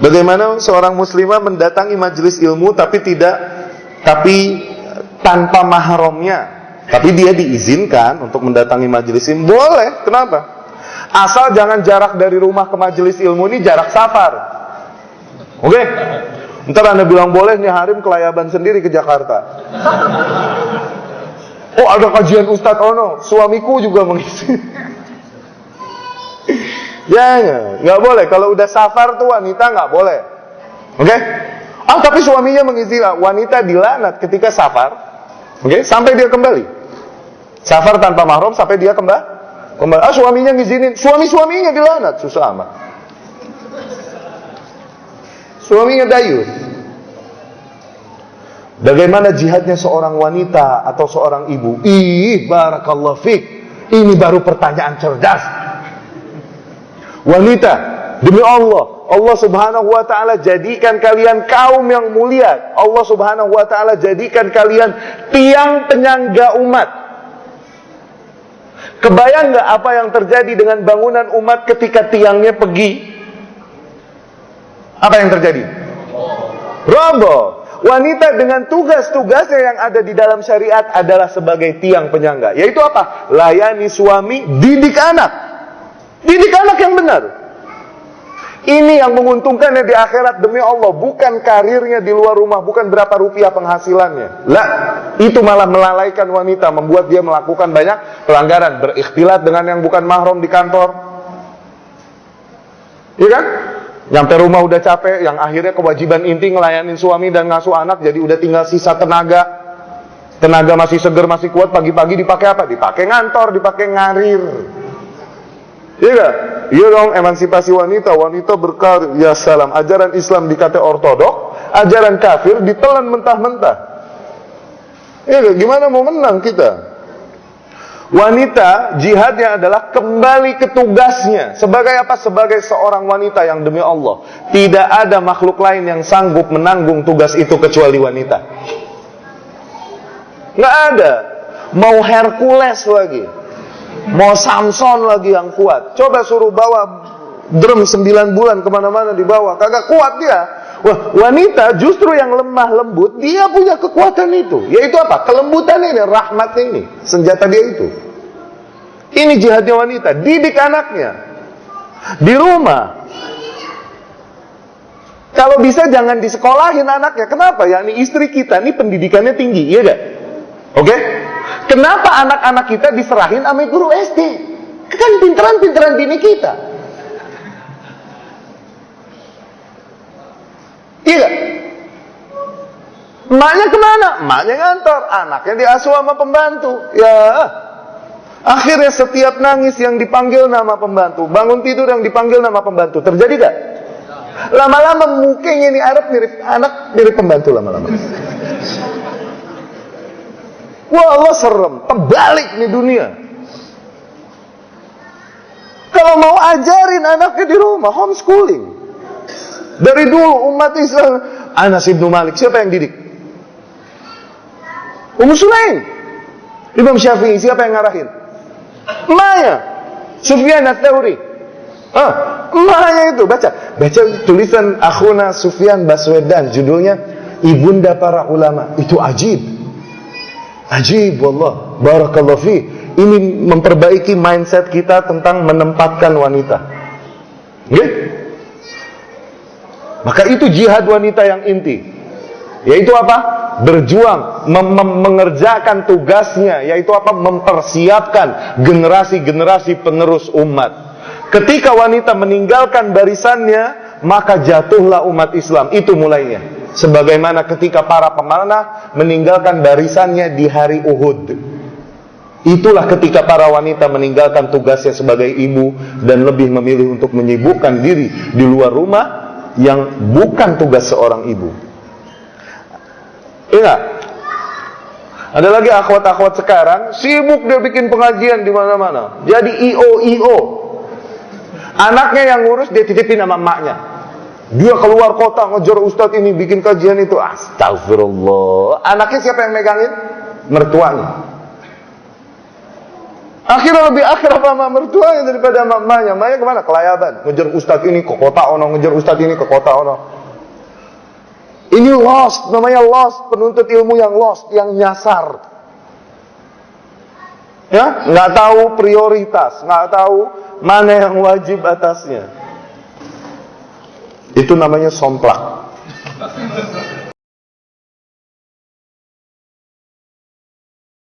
Bagaimana seorang muslimah mendatangi majelis ilmu tapi tidak tapi tanpa mahramnya. Tapi dia diizinkan untuk mendatangi majelis ilmu. Boleh, kenapa? Asal jangan jarak dari rumah ke majelis ilmu ini jarak safar. Oke? Okay? Ntar anda bilang boleh nih Harim kelayaban sendiri ke Jakarta. Oh ada kajian Ustadz Ono, suamiku juga mengisi. Jangan, nggak boleh. Kalau udah safar tuh wanita nggak boleh. Oke? Okay? Ah tapi suaminya mengizinkan wanita dilanat ketika safar. Oke? Okay? Sampai dia kembali. Safar tanpa mahram sampai dia kembali. Kembali. Ah suaminya ngizinin. Suami-suaminya dilanat. Susah amat. Suaminya dayus. Bagaimana jihadnya seorang wanita atau seorang ibu? Ih, barakallah fik. Ini baru pertanyaan cerdas. Wanita, demi Allah, Allah Subhanahu wa taala jadikan kalian kaum yang mulia. Allah Subhanahu wa taala jadikan kalian tiang penyangga umat. Kebayang nggak apa yang terjadi dengan bangunan umat ketika tiangnya pergi? Apa yang terjadi? Roboh. Wanita dengan tugas-tugasnya yang ada di dalam syariat adalah sebagai tiang penyangga. Yaitu apa? Layani suami, didik anak. Didik anak yang benar. Ini yang menguntungkannya di akhirat demi Allah, bukan karirnya di luar rumah, bukan berapa rupiah penghasilannya. Lah, itu malah melalaikan wanita, membuat dia melakukan banyak pelanggaran, berikhtilat dengan yang bukan mahram di kantor. Iya kan? Nyampe rumah udah capek, yang akhirnya kewajiban inti ngelayanin suami dan ngasuh anak, jadi udah tinggal sisa tenaga. Tenaga masih seger, masih kuat, pagi-pagi dipakai apa? Dipakai ngantor, dipakai ngarir. Iya gak? Iya dong emansipasi wanita, wanita berkarir. Ya salam, ajaran Islam dikata ortodok, ajaran kafir ditelan mentah-mentah. Iya gak? Gimana mau menang kita? Wanita jihadnya adalah kembali ke tugasnya. Sebagai apa? Sebagai seorang wanita yang demi Allah. Tidak ada makhluk lain yang sanggup menanggung tugas itu kecuali wanita. Nggak ada. Mau Hercules lagi. Mau Samson lagi yang kuat. Coba suruh bawa drum 9 bulan ke mana-mana dibawa. Kagak kuat dia. Wah, wanita justru yang lemah lembut, dia punya kekuatan itu. Yaitu apa? Kelembutan ini, rahmat ini. Senjata dia itu. Ini jihadnya wanita. Didik anaknya. Di rumah. Kalau bisa jangan disekolahin anaknya. Kenapa? Ya, ini istri kita, ini pendidikannya tinggi. Iya gak? Oke? Okay? Kenapa anak-anak kita diserahin sama guru SD? Kan pinteran-pinteran bini kita. Iya Emaknya ke mana? Emaknya ngantor, anaknya diasuh sama pembantu. Ya, akhirnya setiap nangis yang dipanggil nama pembantu, bangun tidur yang dipanggil nama pembantu. Terjadi gak? Lama-lama mukanya ini Arab mirip anak, mirip pembantu lama-lama. Wah Allah serem, terbalik nih dunia. Kalau mau ajarin anaknya di rumah, homeschooling. Dari dulu umat Islam, Anas ibnu Malik, siapa yang didik? Ummu Sulaim. Imam Syafi'i, siapa yang ngarahin? Maya. Sufyan Ats-Tsauri. Ah, Maya itu baca. Baca tulisan akhuna Sufyan Baswedan, judulnya Ibunda para ulama. Itu ajib. Ajib wallah. Barakallahu fi. Ini memperbaiki mindset kita tentang menempatkan wanita. Okay? Maka itu jihad wanita yang inti. Yaitu apa? Berjuang, mengerjakan tugasnya, yaitu apa? Mempersiapkan generasi-generasi penerus umat. Ketika wanita meninggalkan barisannya, maka jatuhlah umat Islam. Itu mulainya. Sebagaimana ketika para pemanah meninggalkan barisannya di hari Uhud. Itulah ketika para wanita meninggalkan tugasnya sebagai ibu dan lebih memilih untuk menyibukkan diri di luar rumah yang bukan tugas seorang ibu. Ingat, ada lagi akhwat-akhwat sekarang sibuk dia bikin pengajian di mana-mana. Jadi IO IO. Anaknya yang ngurus dia titipin sama emaknya. Dia keluar kota ngejar ustadz ini bikin kajian itu. Astagfirullah. Anaknya siapa yang megangin? Mertuanya. Akhirnya lebih akrab sama mertuanya daripada mamanya. Mamanya ke mana? Kelayaban. Ngejar ustadz ini ke kota ono, ngejar ustadz ini ke kota ono. Ini lost, namanya lost. Penuntut ilmu yang lost, yang nyasar. Ya, nggak tahu prioritas, nggak tahu mana yang wajib atasnya. Itu namanya somplak.